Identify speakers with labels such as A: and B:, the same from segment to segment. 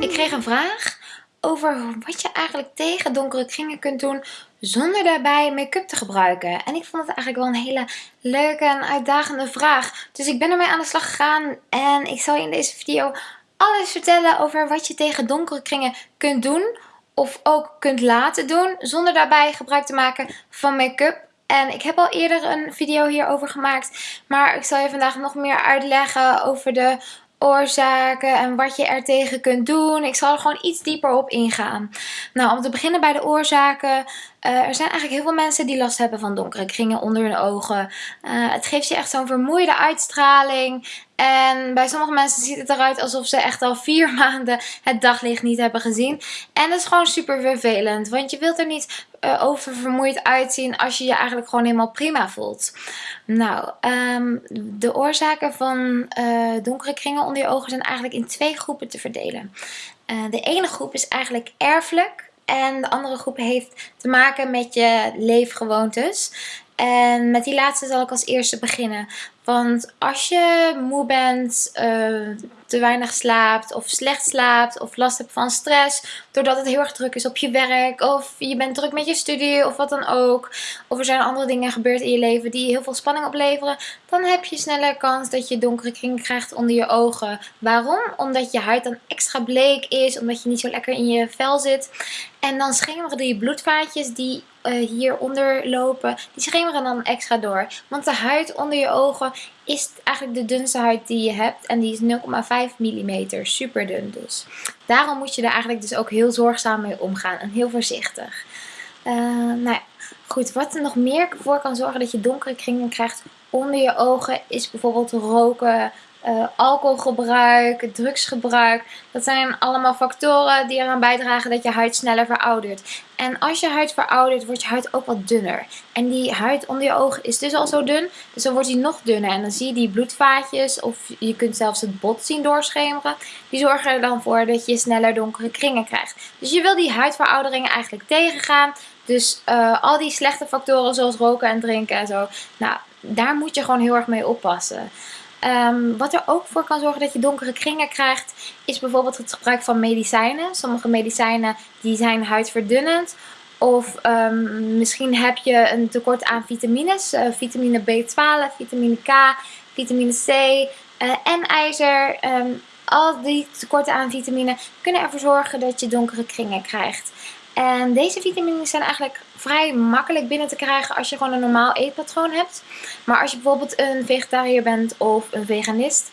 A: Ik kreeg een vraag over wat je eigenlijk tegen donkere kringen kunt doen zonder daarbij make-up te gebruiken. En ik vond het eigenlijk wel een hele leuke en uitdagende vraag. Dus ik ben ermee aan de slag gegaan en ik zal je in deze video alles vertellen over wat je tegen donkere kringen kunt doen. Of ook kunt laten doen zonder daarbij gebruik te maken van make-up. En ik heb al eerder een video hierover gemaakt. Maar ik zal je vandaag nog meer uitleggen over de oorzaken en wat je er tegen kunt doen. Ik zal er gewoon iets dieper op ingaan. Nou, om te beginnen bij de oorzaken. Uh, er zijn eigenlijk heel veel mensen die last hebben van donkere kringen onder hun ogen. Uh, het geeft je echt zo'n vermoeide uitstraling. En bij sommige mensen ziet het eruit alsof ze echt al vier maanden het daglicht niet hebben gezien. En dat is gewoon super vervelend. Want je wilt er niet uh, over vermoeid uitzien als je je eigenlijk gewoon helemaal prima voelt. Nou, um, de oorzaken van donkere kringen onder je ogen zijn eigenlijk in twee groepen te verdelen. de ene groep is eigenlijk erfelijk. En de andere groep heeft te maken met je leefgewoontes. En met die laatste zal ik als eerste beginnen. Want als je moe bent, uh, te weinig slaapt of slecht slaapt of last hebt van stress doordat het heel erg druk is op je werk of je bent druk met je studie of wat dan ook of er zijn andere dingen gebeurd in je leven die heel veel spanning opleveren dan heb je sneller kans dat je donkere kring krijgt onder je ogen. Waarom? Omdat je huid dan extra bleek is, omdat je niet zo lekker in je vel zit en dan schemeren die bloedvaatjes die uh, hieronder lopen, die schemeren dan extra door. Want de huid onder je ogen is eigenlijk de dunste huid die je hebt. En die is 0,5 mm. Super dun dus. Daarom moet je er eigenlijk dus ook heel zorgzaam mee omgaan. En heel voorzichtig. Uh, nou ja, goed. Wat er nog meer voor kan zorgen dat je donkere kringen krijgt onder je ogen. Is bijvoorbeeld roken, uh, alcoholgebruik, drugsgebruik. Dat zijn allemaal factoren die eraan bijdragen dat je huid sneller veroudert. En als je huid veroudert, wordt je huid ook wat dunner. En die huid onder je ogen is dus al zo dun, dus dan wordt die nog dunner. En dan zie je die bloedvaatjes, of je kunt zelfs het bot zien doorschemeren. Die zorgen er dan voor dat je sneller donkere kringen krijgt. Dus je wil die huidverouderingen eigenlijk tegengaan. Dus uh, al die slechte factoren zoals roken en drinken en zo, nou, daar moet je gewoon heel erg mee oppassen. Um, wat er ook voor kan zorgen dat je donkere kringen krijgt, is bijvoorbeeld het gebruik van medicijnen. Sommige medicijnen die zijn huidverdunnend. Of um, misschien heb je een tekort aan vitamines. Uh, vitamine B12, vitamine K, vitamine C uh, en ijzer. Um, al die tekorten aan vitamine kunnen ervoor zorgen dat je donkere kringen krijgt. En deze vitamines zijn eigenlijk vrij makkelijk binnen te krijgen als je gewoon een normaal eetpatroon hebt. Maar als je bijvoorbeeld een vegetariër bent of een veganist,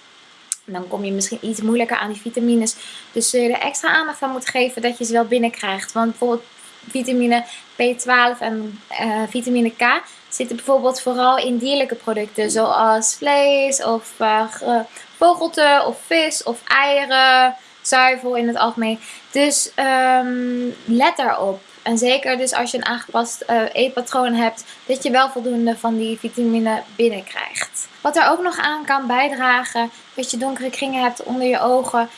A: dan kom je misschien iets moeilijker aan die vitamines. Dus zul je er extra aandacht aan moeten geven dat je ze wel binnenkrijgt. Want bijvoorbeeld vitamine B12 en uh, vitamine K zitten bijvoorbeeld vooral in dierlijke producten. Zoals vlees of uh, vogelte of vis of eieren zuivel in het algemeen. Dus um, let daarop. En zeker dus als je een aangepast uh, eetpatroon hebt, dat je wel voldoende van die vitamine binnenkrijgt. Wat er ook nog aan kan bijdragen, dat je donkere kringen hebt onder je ogen.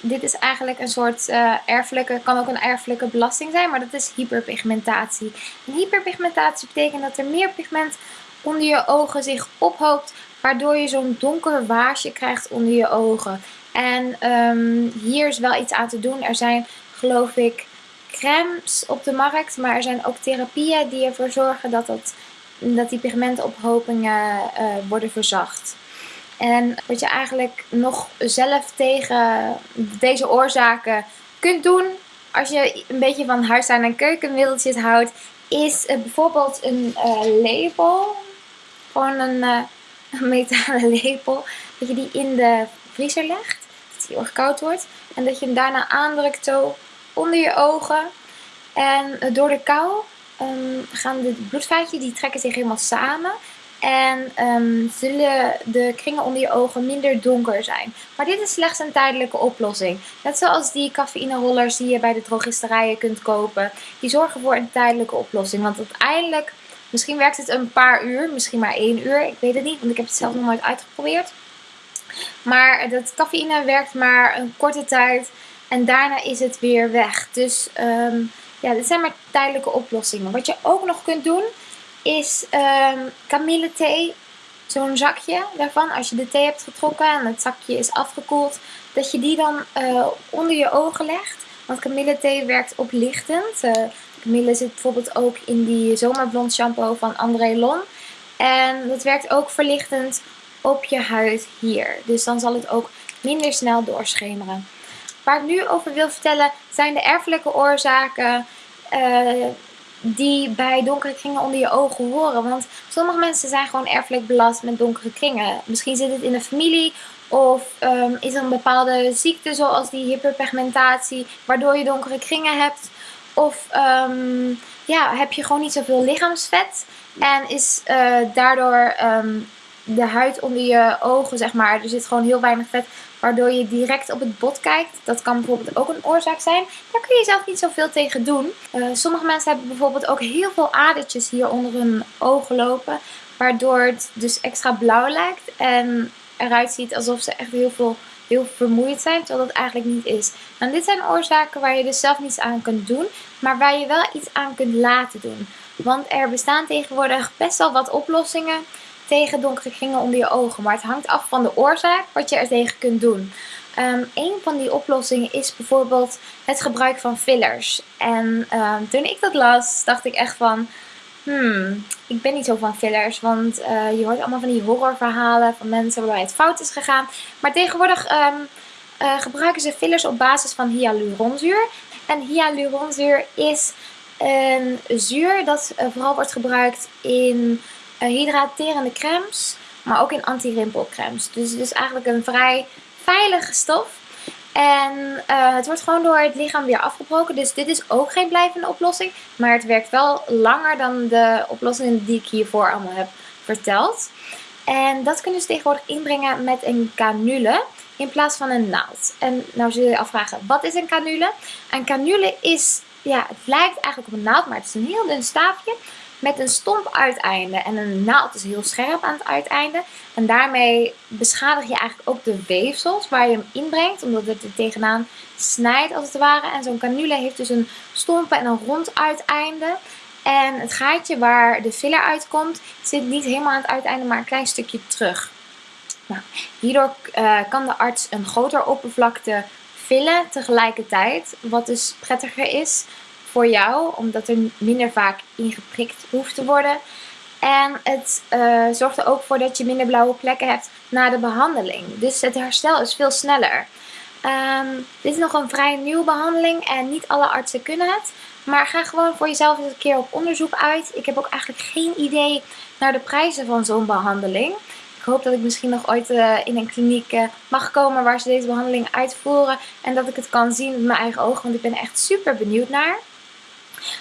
A: Dit is eigenlijk een soort uh, erfelijke, kan ook een erfelijke belasting zijn, maar dat is hyperpigmentatie. En hyperpigmentatie betekent dat er meer pigment onder je ogen zich ophoopt, waardoor je zo'n donker waasje krijgt onder je ogen. En um, hier is wel iets aan te doen. Er zijn geloof ik crèmes op de markt. Maar er zijn ook therapieën die ervoor zorgen dat, dat, die pigmentophopingen uh, worden verzacht. En wat je eigenlijk nog zelf tegen deze oorzaken kunt doen. Als je een beetje van huistuin- en keukenmiddeltjes houdt. Is uh, bijvoorbeeld een uh, lepel. Gewoon een metalen lepel. Dat je die in de legt heel erg koud wordt. En dat je hem daarna aandrukt onder je ogen. En eh, door de kou um, gaan de bloedvaatjes, die trekken zich helemaal samen. En um, zullen de kringen onder je ogen minder donker zijn. Maar dit is slechts een tijdelijke oplossing. Net zoals die cafeïne die je bij de drogisterijen kunt kopen. Die zorgen voor een tijdelijke oplossing. Want uiteindelijk, misschien werkt het een paar uur, misschien maar één uur. Ik weet het niet, want ik heb het zelf nog nooit uitgeprobeerd. Maar dat cafeïne werkt maar een korte tijd en daarna is het weer weg. Dus um, ja, dit zijn maar tijdelijke oplossingen. Wat je ook nog kunt doen is um, kamillethee zo'n zakje daarvan, als je de thee hebt getrokken en het zakje is afgekoeld, dat je die dan uh, onder je ogen legt. Want kamillethee werkt oplichtend. Uh, kamille zit bijvoorbeeld ook in die zomerblond shampoo van André Lon. En dat werkt ook verlichtend op je huid hier. Dus dan zal het ook minder snel doorschemeren. Waar ik nu over wil vertellen zijn de erfelijke oorzaken uh, die bij donkere kringen onder je ogen horen. Want sommige mensen zijn gewoon erfelijk belast met donkere kringen. Misschien zit het in de familie of um, is er een bepaalde ziekte zoals die hyperpigmentatie waardoor je donkere kringen hebt. Of um, ja, heb je gewoon niet zoveel lichaamsvet en is uh, daardoor um, de huid onder je ogen, zeg maar, er zit gewoon heel weinig vet, waardoor je direct op het bot kijkt. Dat kan bijvoorbeeld ook een oorzaak zijn. Daar kun je zelf niet zoveel tegen doen. Uh, sommige mensen hebben bijvoorbeeld ook heel veel adertjes hier onder hun ogen lopen, waardoor het dus extra blauw lijkt en eruit ziet alsof ze echt heel veel heel vermoeid zijn, terwijl dat eigenlijk niet is. En dit zijn oorzaken waar je dus zelf niets aan kunt doen, maar waar je wel iets aan kunt laten doen. Want er bestaan tegenwoordig best wel wat oplossingen tegen donkere kringen onder je ogen. Maar het hangt af van de oorzaak wat je er tegen kunt doen. Um, een van die oplossingen is bijvoorbeeld het gebruik van fillers. En um, toen ik dat las, dacht ik echt van... Hmm, ik ben niet zo van fillers, want uh, je hoort allemaal van die horrorverhalen van mensen waarbij het fout is gegaan. Maar tegenwoordig um, uh, gebruiken ze fillers op basis van hyaluronzuur. En hyaluronzuur is een zuur dat uh, vooral wordt gebruikt in hydraterende crèmes, maar ook in anti-rimpelcremes. Dus het is eigenlijk een vrij veilige stof. En uh, het wordt gewoon door het lichaam weer afgebroken. Dus dit is ook geen blijvende oplossing. Maar het werkt wel langer dan de oplossingen die ik hiervoor allemaal heb verteld. En dat kunnen ze tegenwoordig inbrengen met een canule in plaats van een naald. En nou zul je je afvragen, wat is een canule? Een canule is, ja, het lijkt eigenlijk op een naald, maar het is een heel dun staafje met een stomp uiteinde. En een naald is heel scherp aan het uiteinde. En daarmee beschadig je eigenlijk ook de weefsels waar je hem inbrengt. Omdat het er tegenaan snijdt als het ware. En zo'n canule heeft dus een stompe en een rond uiteinde. En het gaatje waar de filler uitkomt zit niet helemaal aan het uiteinde, maar een klein stukje terug. Nou, hierdoor uh, kan de arts een groter oppervlakte vullen tegelijkertijd. Wat dus prettiger is voor jou, omdat er minder vaak ingeprikt hoeft te worden. En het uh, zorgt er ook voor dat je minder blauwe plekken hebt na de behandeling. Dus het herstel is veel sneller. Um, dit is nog een vrij nieuwe behandeling en niet alle artsen kunnen het. Maar ga gewoon voor jezelf eens een keer op onderzoek uit. Ik heb ook eigenlijk geen idee naar de prijzen van zo'n behandeling. Ik hoop dat ik misschien nog ooit uh, in een kliniek uh, mag komen waar ze deze behandeling uitvoeren. En dat ik het kan zien met mijn eigen ogen, want ik ben echt super benieuwd naar.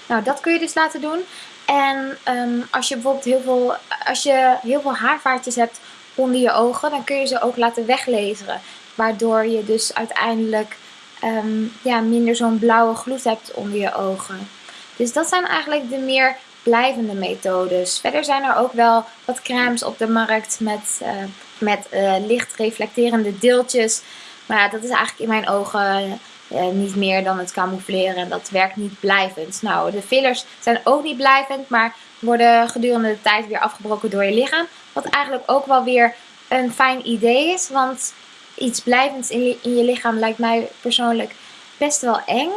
A: Nou, dat kun je dus laten doen. En um, als je bijvoorbeeld heel veel, als je heel veel haarvaartjes hebt onder je ogen, dan kun je ze ook laten weglezeren. Waardoor je dus uiteindelijk um, ja, minder zo'n blauwe gloed hebt onder je ogen. Dus dat zijn eigenlijk de meer blijvende methodes. Verder zijn er ook wel wat crèmes op de markt met, uh, met uh, licht reflecterende deeltjes. Maar ja, dat is eigenlijk in mijn ogen uh, niet meer dan het camoufleren. En dat werkt niet blijvend. Nou, de fillers zijn ook niet blijvend, maar worden gedurende de tijd weer afgebroken door je lichaam. Wat eigenlijk ook wel weer een fijn idee is. Want iets blijvends in je, in je lichaam lijkt mij persoonlijk best wel eng.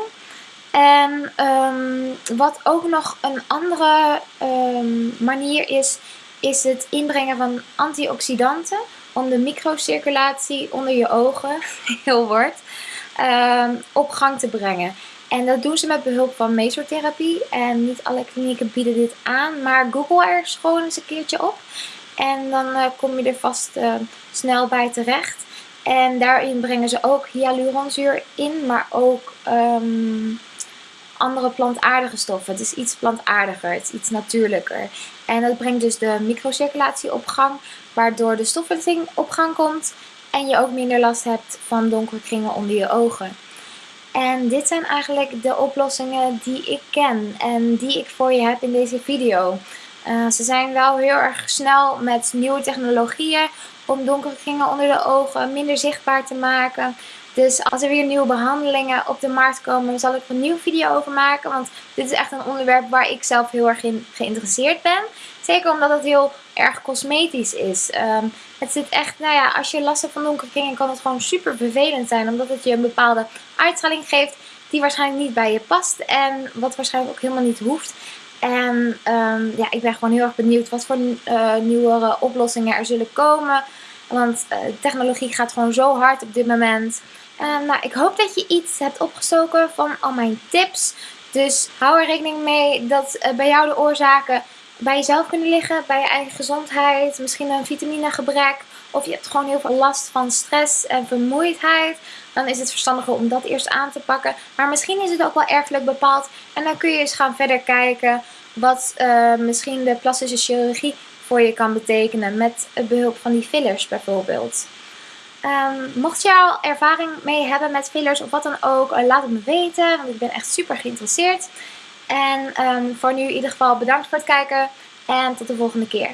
A: En um, wat ook nog een andere um, manier is, is het inbrengen van antioxidanten om de microcirculatie onder je ogen, heel woord, um, op gang te brengen. En dat doen ze met behulp van mesotherapie. En niet alle klinieken bieden dit aan, maar google er gewoon eens een keertje op. En dan uh, kom je er vast uh, snel bij terecht. En daarin brengen ze ook hyaluronzuur in, maar ook um, andere plantaardige stoffen. Het is iets plantaardiger, het is iets natuurlijker. En dat brengt dus de microcirculatie op gang, waardoor de stofwisseling op gang komt en je ook minder last hebt van donkere kringen onder je ogen. En dit zijn eigenlijk de oplossingen die ik ken en die ik voor je heb in deze video. Uh, ze zijn wel heel erg snel met nieuwe technologieën om donkere kringen onder de ogen minder zichtbaar te maken. Dus als er weer nieuwe behandelingen op de markt komen, zal ik er een nieuwe video over maken. Want dit is echt een onderwerp waar ik zelf heel erg in geïnteresseerd ben. Zeker omdat het heel erg cosmetisch is. Ehm, het zit echt, nou ja, als je last hebt van donkere kringen kan het gewoon super vervelend zijn. Omdat het je een bepaalde uitstraling geeft die waarschijnlijk niet bij je past. En wat waarschijnlijk ook helemaal niet hoeft. En um, ja, ik ben gewoon heel erg benieuwd wat voor uh, nieuwere oplossingen er zullen komen. Want uh, technologie gaat gewoon zo hard op dit moment. Uh, nou, ik hoop dat je iets hebt opgestoken van al mijn tips. Dus hou er rekening mee dat uh, bij jou de oorzaken bij jezelf kunnen liggen. Bij je eigen gezondheid. Misschien een vitaminegebrek. Of je hebt gewoon heel veel last van stress en vermoeidheid. Dan is het verstandiger om dat eerst aan te pakken. Maar misschien is het ook wel erfelijk bepaald. En dan kun je eens gaan verder kijken wat uh, misschien de plastische chirurgie voor je kan betekenen. Met behulp van die fillers bijvoorbeeld. Um, mocht je al ervaring mee hebben met fillers of wat dan ook, uh, laat het me weten. Want ik ben echt super geïnteresseerd. En um, voor nu in ieder geval bedankt voor het kijken. En tot de volgende keer.